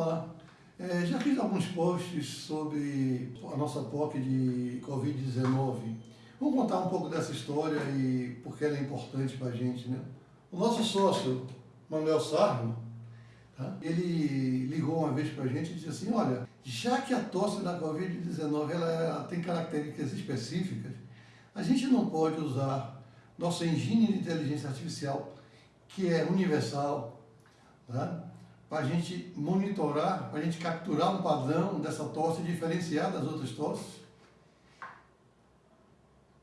lá. É, já fiz alguns posts sobre a nossa POC de Covid-19. Vamos contar um pouco dessa história e por que ela é importante para a gente. Né? O nosso sócio, Manuel Sarno, tá? ele ligou uma vez para a gente e disse assim, olha, já que a tosse da Covid-19 ela, ela tem características específicas, a gente não pode usar nossa engine de inteligência artificial, que é universal, tá? Para a gente monitorar, para a gente capturar um padrão dessa tosse diferenciar das outras tosses.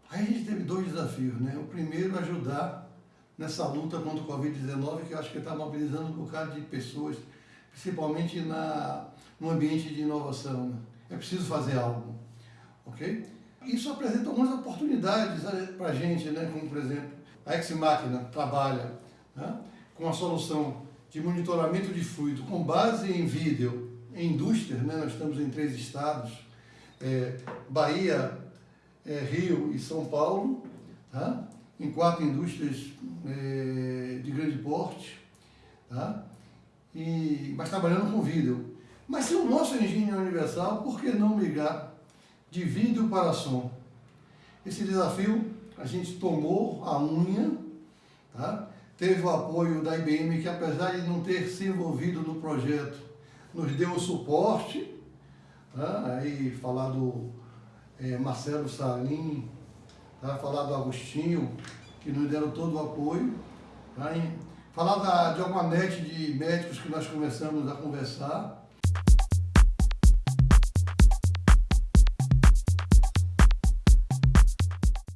Aí a gente teve dois desafios, né? O primeiro, ajudar nessa luta contra o Covid-19, que eu acho que está mobilizando um bocado de pessoas, principalmente na, no ambiente de inovação. Né? É preciso fazer algo, ok? Isso apresenta algumas oportunidades né, para a gente, né? como por exemplo, a Ex-Máquina trabalha né? com a solução de monitoramento de fluido com base em vídeo em indústrias, né? nós estamos em três estados, é, Bahia, é, Rio e São Paulo, tá? em quatro indústrias é, de grande porte, tá? e, mas trabalhando com vídeo. Mas se o nosso engine é universal, por que não migrar de vídeo para som? Esse desafio a gente tomou a unha, tá? Teve o apoio da IBM, que apesar de não ter se envolvido no projeto, nos deu o suporte, tá? aí falar do é, Marcelo Salim, tá? falar do Agostinho, que nos deram todo o apoio, tá? falar da, de alguma net de médicos que nós começamos a conversar,